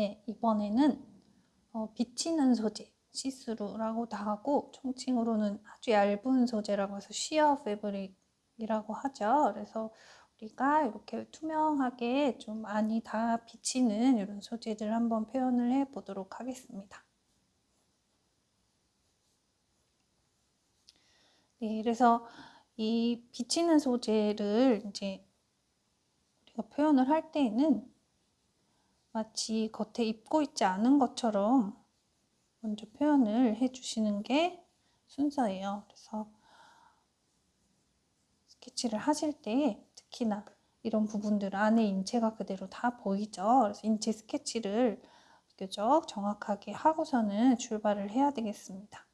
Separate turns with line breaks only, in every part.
네, 이번에는 어, 비치는 소재, 시스루라고도 하고 총칭으로는 아주 얇은 소재라고 해서 sheer fabric이라고 하죠. 그래서 우리가 이렇게 투명하게 좀 많이 다 비치는 이런 소재들 한번 표현을 해 보도록 하겠습니다. 네, 그래서 이 비치는 소재를 이제 우리가 표현을 할 때에는 마치 겉에 입고 있지 않은 것처럼 먼저 표현을 해주시는 게 순서예요. 그래서 스케치를 하실 때 특히나 이런 부분들 안에 인체가 그대로 다 보이죠. 그래서 인체 스케치를 비교적 정확하게 하고서는 출발을 해야 되겠습니다.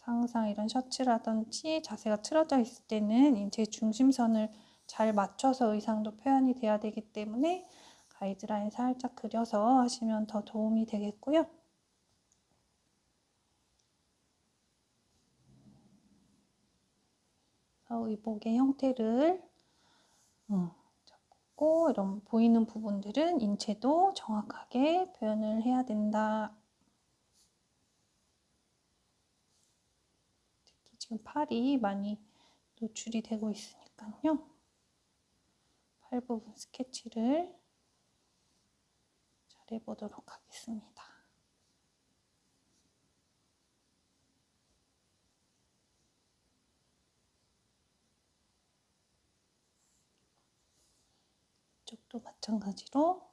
항상 이런 셔츠라든지 자세가 틀어져 있을 때는 인체 중심선을 잘 맞춰서 의상도 표현이 돼야 되기 때문에 가이드라인 살짝 그려서 하시면 더 도움이 되겠고요. 의복의 형태를 음, 잡고 이런 보이는 부분들은 인체도 정확하게 표현을 해야 된다. 특히 지금 팔이 많이 노출이 되고 있으니까요. 팔 부분 스케치를 잘 해보도록 하겠습니다. 이쪽도 마찬가지로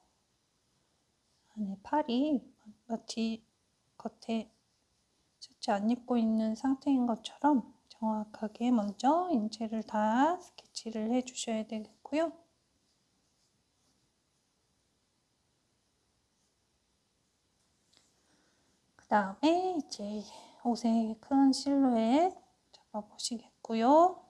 안에 팔이 마치 겉에 셔츠 안 입고 있는 상태인 것처럼 정확하게 먼저 인체를 다 스케치를 해 주셔야 되겠고요. 다음에 이제 옷의 큰 실루엣 잡아보시겠고요.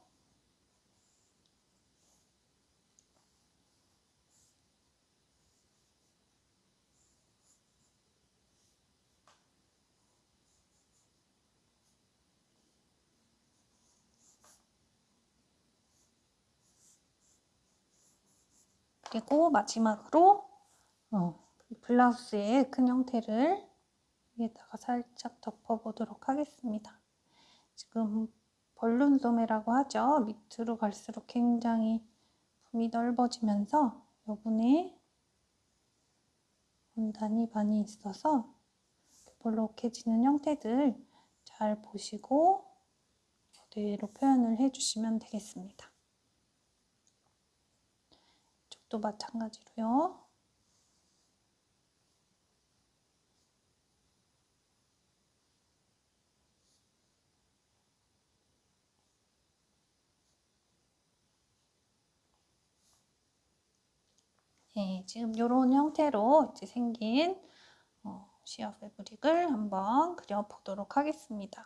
그리고 마지막으로 어, 블라우스의 큰 형태를 위에다가 살짝 덮어보도록 하겠습니다. 지금 벌룬 소매라고 하죠. 밑으로 갈수록 굉장히 품이 넓어지면서 여분에 원단이 많이 있어서 볼록해지는 형태들 잘 보시고 그대로 표현을 해주시면 되겠습니다. 이쪽도 마찬가지로요. 네, 지금 이런 형태로 이제 생긴 어, 시어 패브릭을 한번 그려보도록 하겠습니다.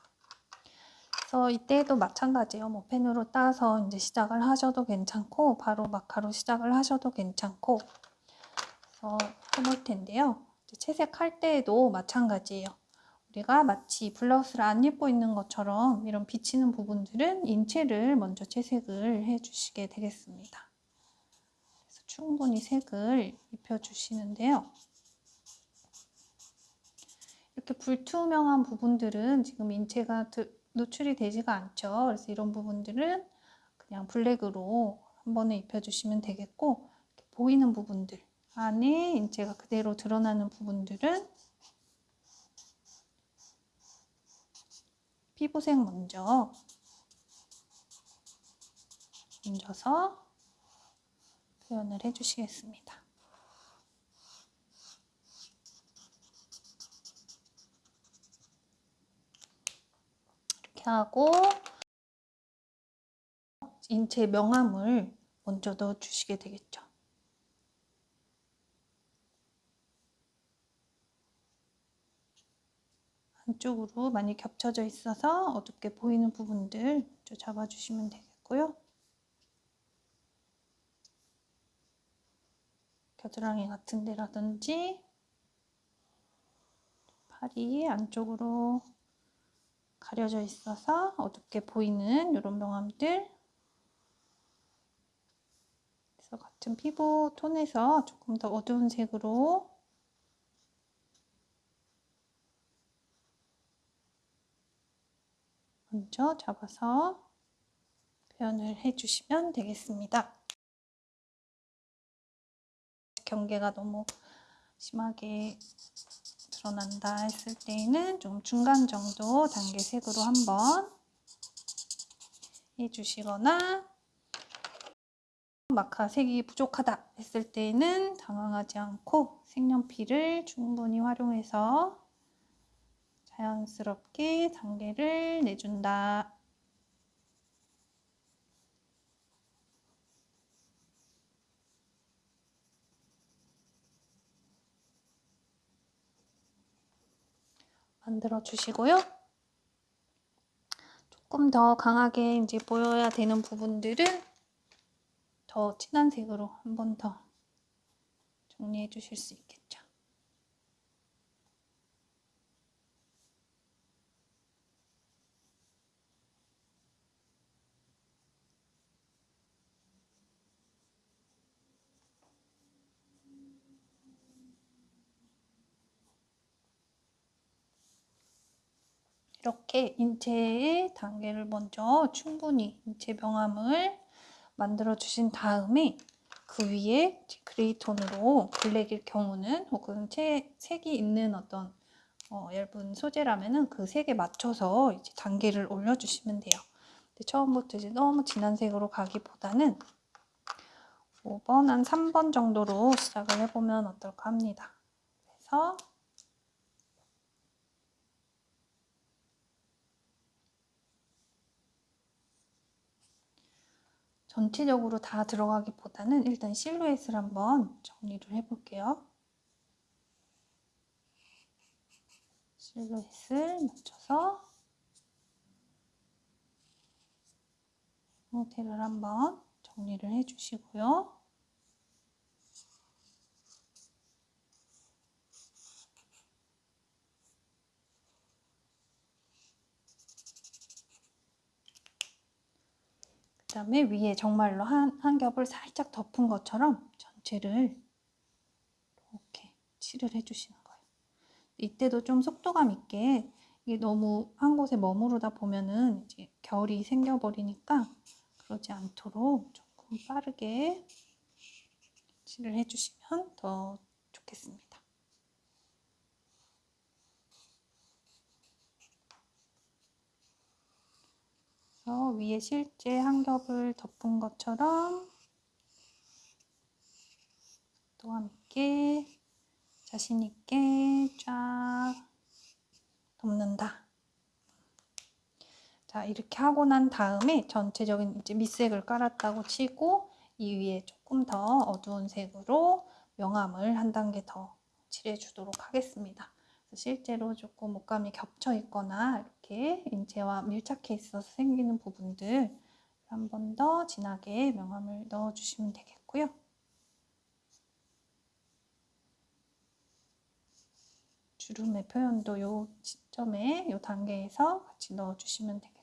그래서 이때도 마찬가지예요. 뭐 펜으로 따서 이제 시작을 하셔도 괜찮고 바로 마카로 시작을 하셔도 괜찮고 그래서 해볼 텐데요. 채색할 때에도 마찬가지예요. 우리가 마치 블라우스를 안 입고 있는 것처럼 이런 비치는 부분들은 인체를 먼저 채색을 해주시게 되겠습니다. 충분히 색을 입혀주시는데요. 이렇게 불투명한 부분들은 지금 인체가 노출이 되지가 않죠. 그래서 이런 부분들은 그냥 블랙으로 한 번에 입혀주시면 되겠고 보이는 부분들 안에 인체가 그대로 드러나는 부분들은 피부색 먼저 얹어서 표현을 해주시겠습니다. 이렇게 하고 인체 명암을 먼저 넣어주시게 되겠죠. 한쪽으로 많이 겹쳐져 있어서 어둡게 보이는 부분들 잡아주시면 되겠고요. 겨드랑이 같은 데라든지 팔이 안쪽으로 가려져 있어서 어둡게 보이는 이런 명암들 그래서 같은 피부 톤에서 조금 더 어두운 색으로 먼저 잡아서 표현을 해주시면 되겠습니다. 경계가 너무 심하게 드러난다 했을 때에는 좀 중간 정도 단계색으로 한번 해주시거나 마카 색이 부족하다 했을 때에는 당황하지 않고 색연필을 충분히 활용해서 자연스럽게 단계를 내준다. 만들어 주시고요. 조금 더 강하게 이제 보여야 되는 부분들은 더 진한 색으로 한 번 더 정리해 주실 수 있겠죠. 이렇게 인체의 단계를 먼저 충분히 인체 명암을 만들어 주신 다음에 그 위에 그레이 톤으로 블랙일 경우는 혹은 체, 색이 있는 어떤 어, 얇은 소재라면은 그 색에 맞춰서 이제 단계를 올려주시면 돼요. 근데 처음부터 이제 너무 진한 색으로 가기보다는 5번 한 3번 정도로 시작을 해보면 어떨까 합니다. 그래서 전체적으로 다 들어가기보다는 일단 실루엣을 한번 정리를 해볼게요. 실루엣을 맞춰서 형태를 한번 정리를 해주시고요. 그 다음에 위에 정말로 한, 한 겹을 살짝 덮은 것처럼 전체를 이렇게 칠을 해주시는 거예요. 이때도 좀 속도감 있게 이게 너무 한 곳에 머무르다 보면은 이제 결이 생겨버리니까 그러지 않도록 조금 빠르게 칠을 해주시면 더 좋겠습니다. 위에 실제 한 겹을 덮은 것처럼 또함 있게 자신 있게 쫙 덮는다. 자 이렇게 하고 난 다음에 전체적인 이제 밑색을 깔았다고 치고 이 위에 조금 더 어두운 색으로 명암을 한 단계 더 칠해 주도록 하겠습니다. 실제로 조금 옷감이 겹쳐 있거나 이렇게 인체와 밀착해 있어서 생기는 부분들 한 번 더 진하게 명암을 넣어주시면 되겠고요. 주름의 표현도 이 시점에, 이 단계에서 같이 넣어주시면 되겠습니다.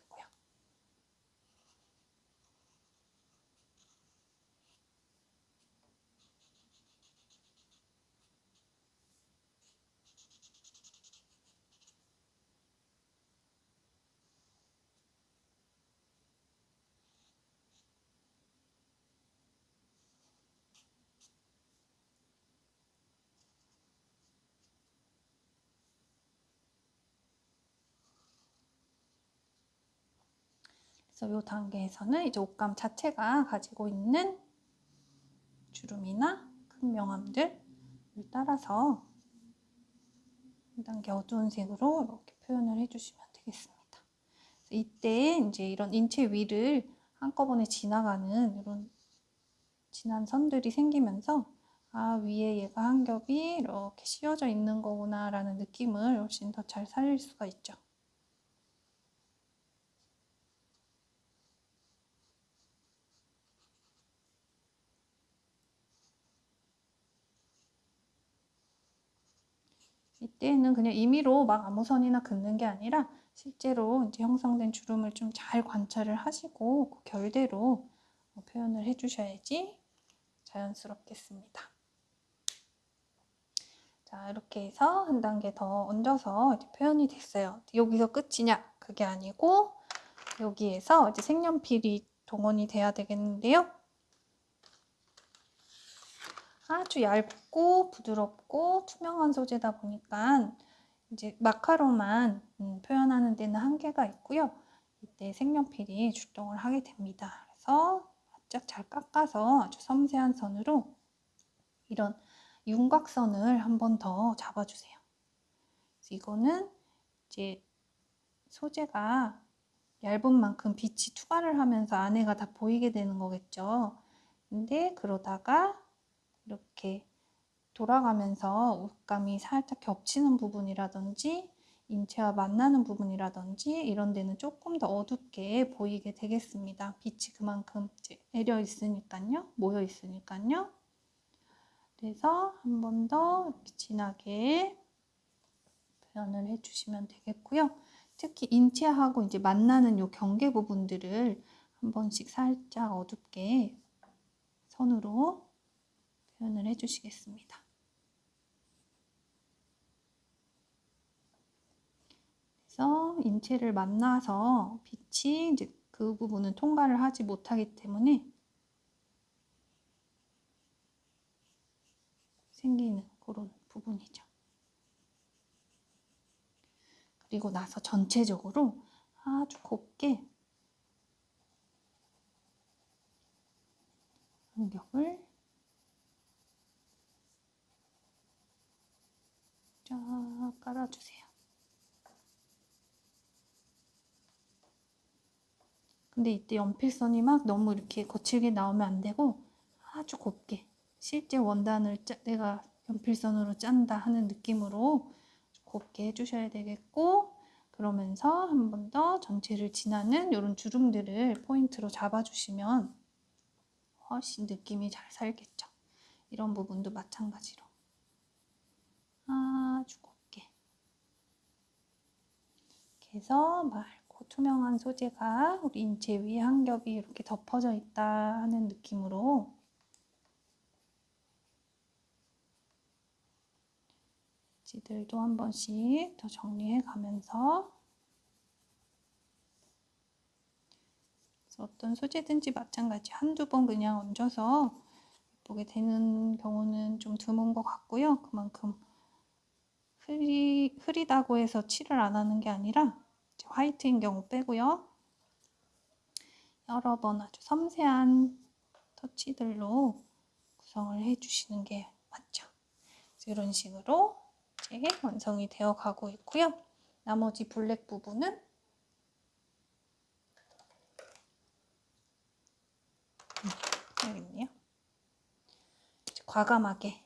그래서 이 단계에서는 이제 옷감 자체가 가지고 있는 주름이나 큰 명암들을 따라서 한 단계 어두운 색으로 이렇게 표현을 해주시면 되겠습니다. 이때 이제 이런 인체 위를 한꺼번에 지나가는 이런 진한 선들이 생기면서 아 위에 얘가 한 겹이 이렇게 씌워져 있는 거구나 라는 느낌을 훨씬 더 잘 살릴 수가 있죠. 이때는 그냥 임의로 막 아무 선이나 긋는 게 아니라 실제로 이제 형성된 주름을 좀 잘 관찰을 하시고 그 결대로 표현을 해주셔야지 자연스럽겠습니다. 자 이렇게 해서 한 단계 더 얹어서 표현이 됐어요. 여기서 끝이냐? 그게 아니고 여기에서 이제 색연필이 동원이 돼야 되겠는데요. 아주 얇고 부드럽고 투명한 소재다 보니까 이제 마카로만 음, 표현하는 데는 한계가 있고요. 이때 색연필이 출동을 하게 됩니다. 그래서 바짝 잘 깎아서 아주 섬세한 선으로 이런 윤곽선을 한 번 더 잡아주세요. 이거는 이제 소재가 얇은 만큼 빛이 투과를 하면서 안에가 다 보이게 되는 거겠죠. 근데 그러다가 이렇게 돌아가면서 옷감이 살짝 겹치는 부분이라든지 인체와 만나는 부분이라든지 이런 데는 조금 더 어둡게 보이게 되겠습니다. 빛이 그만큼 내려 있으니까요. 모여 있으니까요. 그래서 한 번 더 진하게 표현을 해주시면 되겠고요. 특히 인체하고 이제 만나는 요 경계 부분들을 한 번씩 살짝 어둡게 선으로 표현을 해주시겠습니다. 그래서 인체를 만나서 빛이 이제 그 부분은 통과를 하지 못하기 때문에 생기는 그런 부분이죠. 그리고 나서 전체적으로 아주 곱게 간격을 쫙 깔아주세요. 근데 이때 연필선이 막 너무 이렇게 거칠게 나오면 안 되고 아주 곱게 실제 원단을 짜, 내가 연필선으로 짠다 하는 느낌으로 곱게 해주셔야 되겠고 그러면서 한 번 더 전체를 지나는 이런 주름들을 포인트로 잡아주시면 훨씬 느낌이 잘 살겠죠. 이런 부분도 마찬가지로 아주 곱게. 이렇게 해서 맑고 투명한 소재가 우리 인체 위에 한 겹이 이렇게 덮어져 있다 하는 느낌으로. 지들도 한 번씩 더 정리해 가면서 어떤 소재든지 마찬가지 한두 번 그냥 얹어서 예쁘게 되는 경우는 좀 드문 것 같고요. 그만큼 흐리, 흐리다고 해서 칠을 안 하는 게 아니라 화이트인 경우 빼고요. 여러 번 아주 섬세한 터치들로 구성을 해주시는 게 맞죠. 이런 식으로 이제 완성이 되어 가고 있고요. 나머지 블랙 부분은 여기 있네요. 과감하게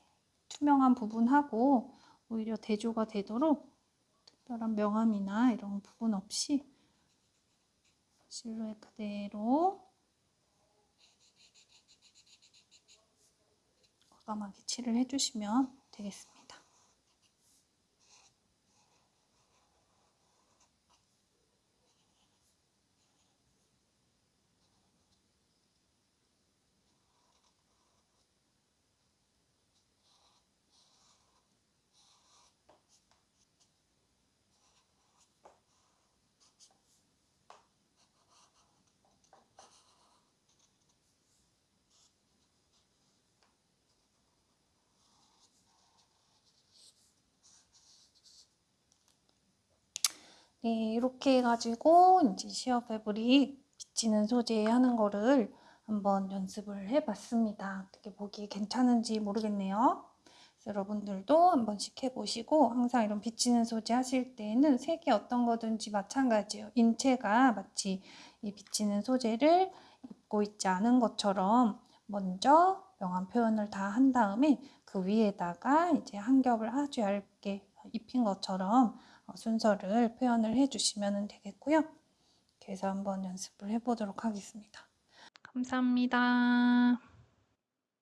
투명한 부분하고 오히려 대조가 되도록 특별한 명암이나 이런 부분 없이 실루엣 그대로 과감하게 칠을 해주시면 되겠습니다. 네, 이렇게 해가지고 이제 시어 패브릭 비치는 소재 하는 거를 한번 연습을 해봤습니다. 어떻게 보기 괜찮은지 모르겠네요. 여러분들도 한 번씩 해보시고 항상 이런 비치는 소재 하실 때는 색이 어떤 거든지 마찬가지예요. 인체가 마치 이 비치는 소재를 입고 있지 않은 것처럼 먼저 명암 표현을 다 한 다음에 그 위에다가 이제 한 겹을 아주 얇게 입힌 것처럼 어, 순서를 표현을 해주시면 되겠고요. 그래서 한번 연습을 해보도록 하겠습니다. 감사합니다.